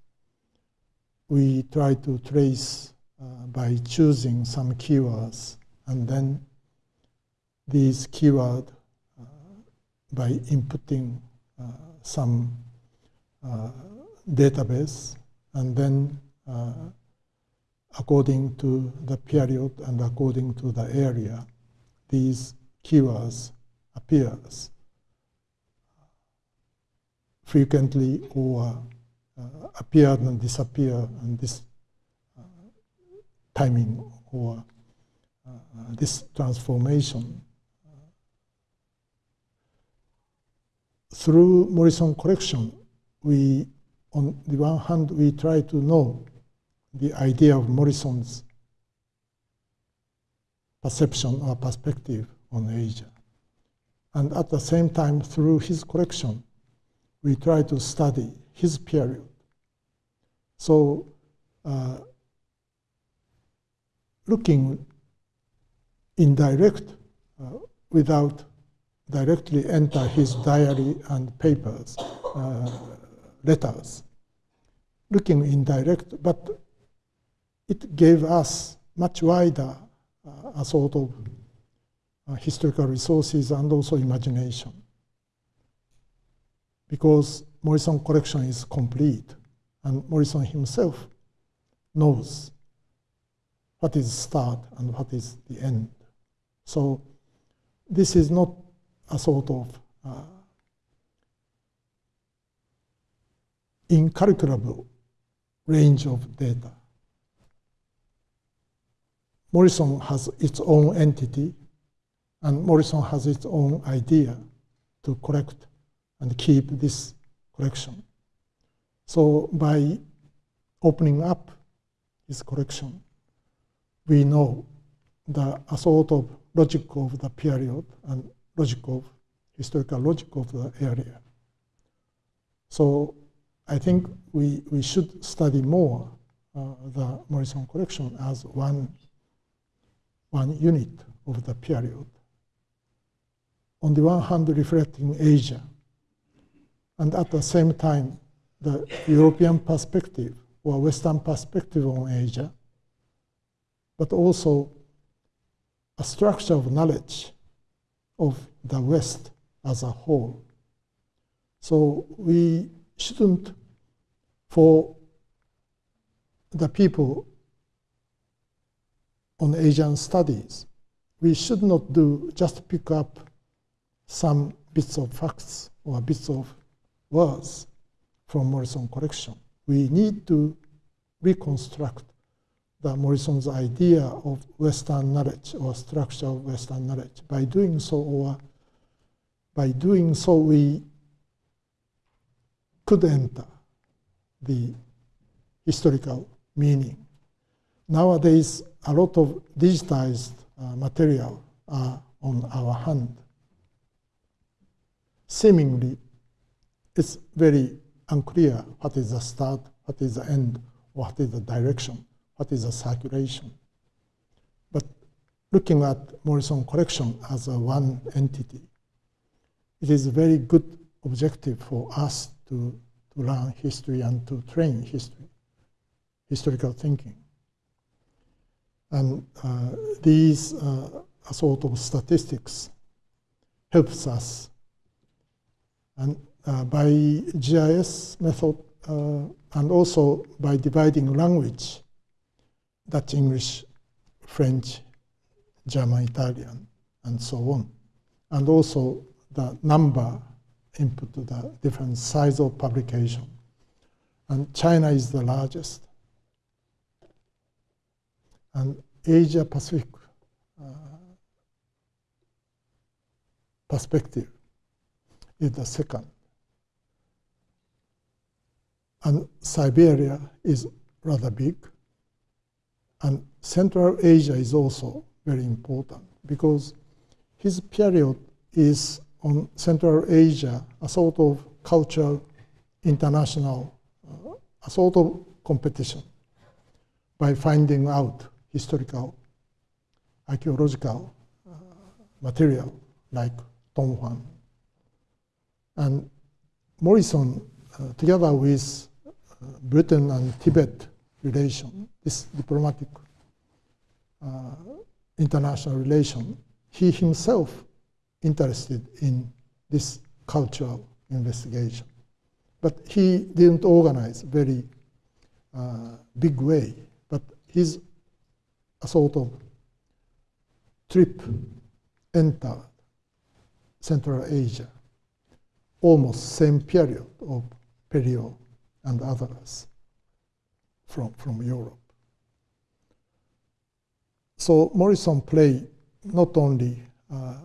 we try to trace uh, by choosing some keywords and then these keywords uh, by inputting some uh, database and then uh, according to the period and according to the area, these keywords appears frequently or uh, appear and disappear and this uh, timing or uh, this transformation. Through Morrison collection, we on the one hand, we try to know the idea of Morrison's perception or perspective on Asia. And at the same time, through his collection, we try to study his period. So, uh, looking indirect uh, without directly enter his diary and papers, uh, letters, looking indirect, but it gave us much wider uh, a sort of uh, historical resources and also imagination. Because Morrison collection is complete, and Morrison himself knows what is start and what is the end. So this is not a sort of uh, incalculable range of data. Morrison has its own entity, and Morrison has its own idea to collect and keep this collection. So by opening up his collection, we know the a sort of logic of the period and of historical logic of the area. So I think we, we should study more uh, the Morrison collection as one, one unit of the period. On the one hand, reflecting Asia, and at the same time, the European perspective or Western perspective on Asia, but also a structure of knowledge of the West as a whole. So we shouldn't, for the people on Asian studies, we should not do just pick up some bits of facts or bits of words from Morrison collection. We need to reconstruct the Morrison's idea of Western knowledge or structure of Western knowledge. By doing so, or by doing so, we could enter the historical meaning. Nowadays, a lot of digitized uh, material are on our hand. Seemingly, it's very unclear what is the start, what is the end, what is the direction, what is the circulation. But looking at Morrison collection as a one entity, it is a very good objective for us to, to learn history and to train history, historical thinking. And uh, these uh, sort of statistics helps us. And uh, by GIS method uh, and also by dividing language, Dutch, English, French, German, Italian, and so on. And also the number input to the different size of publication. And China is the largest. And Asia Pacific uh, perspective is the second. And Siberia is rather big. And Central Asia is also very important because his period is on Central Asia, a sort of cultural, international, uh, a sort of competition by finding out historical, archaeological uh, material like Dunhuang. And Morrison, uh, together with uh, Britain and Tibet relation, this diplomatic uh, international relation, he himself interested in this cultural investigation. But he didn't organize very uh, big way, but his a sort of trip entered Central Asia, almost same period of Pelliot and others from, from Europe. So Morrison played not only uh,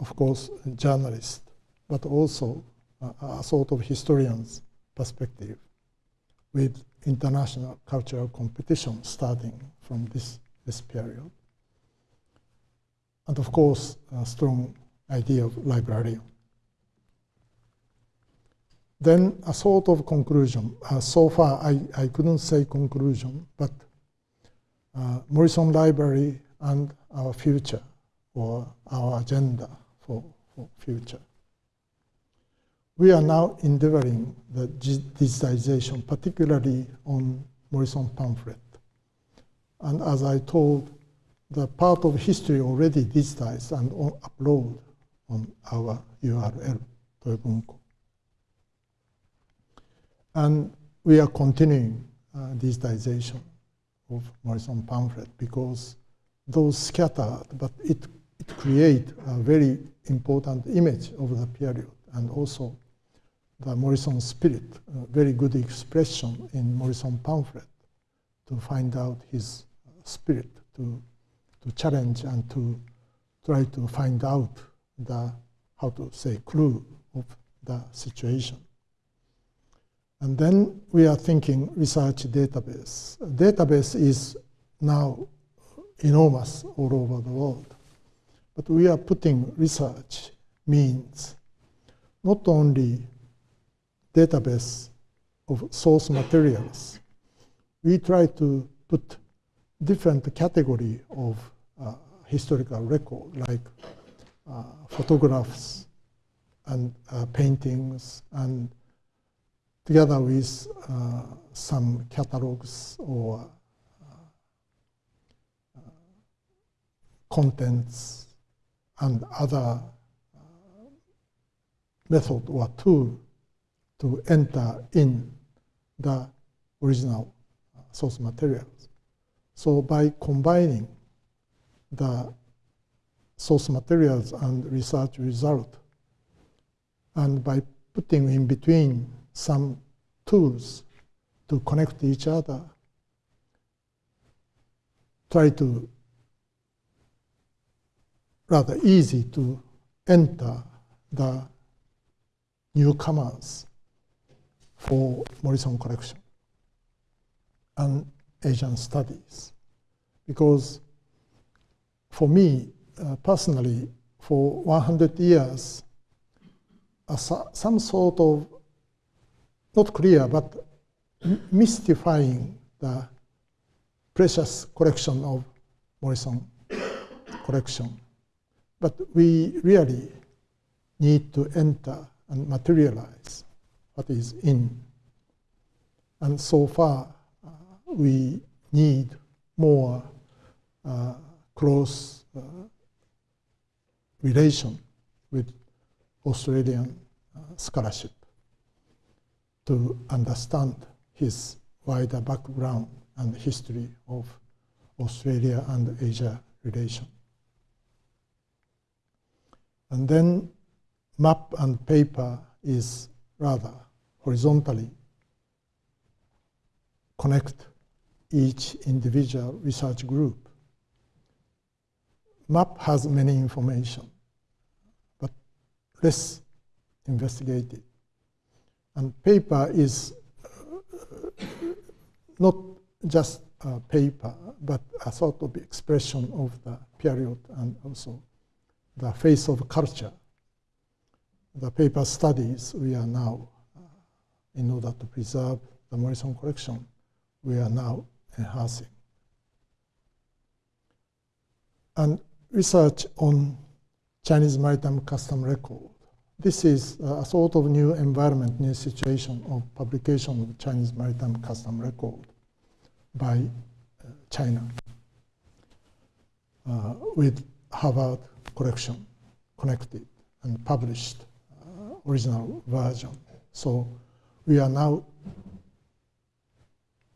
of course, journalist, but also a, a sort of historian's perspective with international cultural competition starting from this, this period. And of course, a strong idea of librarian. Then a sort of conclusion. Uh, so far, I, I couldn't say conclusion, but uh, Morrison Library and our future or our agenda for, for future. We are now endeavoring the digitization, particularly on Morrison pamphlet. And as I told, the part of history already digitized and on, upload on our URL, Toyobunko. And we are continuing uh, digitization of Morrison pamphlet because those scattered, but it, it create a very important image of the period and also the Morrison spirit, very good expression in Morrison pamphlet to find out his spirit, to, to challenge and to try to find out the, how to say, clue of the situation. And then we are thinking research database. Database is now enormous all over the world. But we are putting research means not only database of source materials, we try to put different category of uh, historical record, like uh, photographs and uh, paintings, and together with uh, some catalogs or uh, contents and other uh, method or tool to enter in the original source materials. So by combining the source materials and research result, and by putting in between some tools to connect each other, try to rather easy to enter the newcomers for Morrison collection and Asian studies. Because for me, uh, personally, for 100 years, uh, some sort of, not clear, but mystifying the precious collection of Morrison collection. But we really need to enter and materialize what is in. And so far, uh, we need more uh, close uh, relation with Australian uh, scholarship to understand his wider background and history of Australia and Asia relation. And then map and paper is rather horizontally connect each individual research group. MAP has many information, but less investigated. And paper is uh, not just paper, but a sort of expression of the period and also the face of culture. The paper studies we are now in order to preserve the Morrison collection, we are now enhancing. And research on Chinese maritime custom record. This is a sort of new environment, new situation of publication of Chinese maritime custom record by uh, China uh, with Harvard collection connected and published uh, original version. So we are now,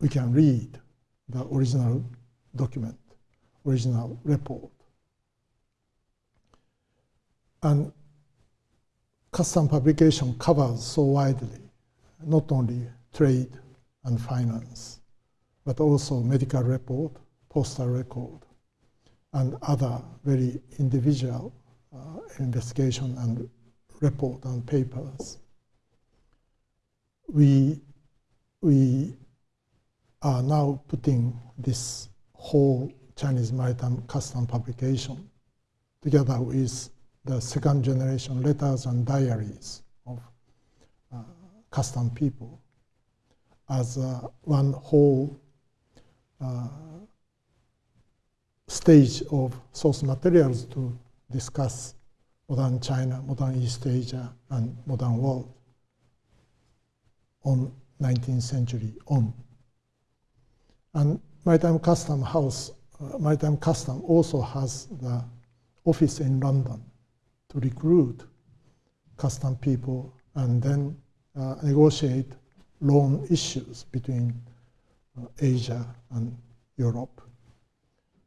we can read the original document, original report. And custom publication covers so widely, not only trade and finance, but also medical report, postal record, and other very individual uh, investigation and report and papers. We, we are now putting this whole Chinese maritime custom publication together with the second generation letters and diaries of uh, custom people as uh, one whole uh, stage of source materials to discuss modern China, modern East Asia, and modern world on 19th century on. And Maritime Custom House uh, Maritime Custom also has the office in London to recruit custom people and then uh, negotiate loan issues between uh, Asia and Europe.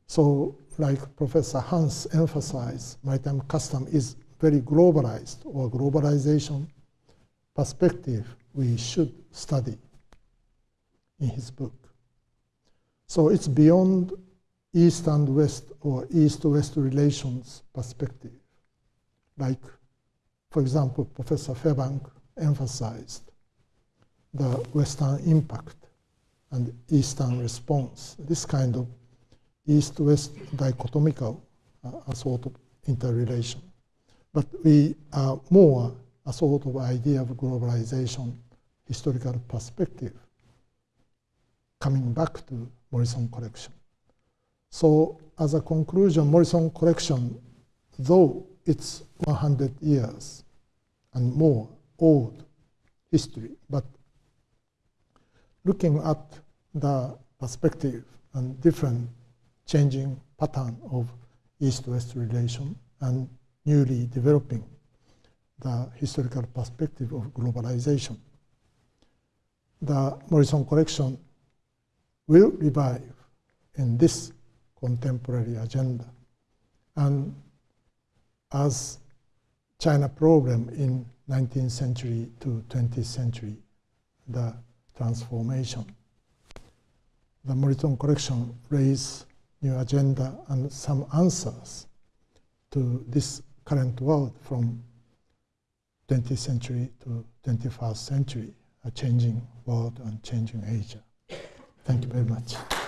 So, like Professor Hans emphasized, maritime custom is very globalized or globalization perspective we should study in his book. So it's beyond East and West or East-West relations perspective. Like, for example, Professor Fairbank emphasized the Western impact and Eastern response, this kind of East-West dichotomical uh, sort of interrelation. But we are more a sort of idea of globalization, historical perspective, coming back to Morrison collection. So as a conclusion, Morrison collection, though it's 100 years and more old history, but looking at the perspective and different changing pattern of East-West relation and newly developing the historical perspective of globalization. The Morrison collection will revive in this contemporary agenda. And as China problem in 19th century to 20th century, the transformation. The Morrison collection raised new agenda and some answers to this current world from 20th century to 21st century, a changing world and changing Asia. Thank you very much.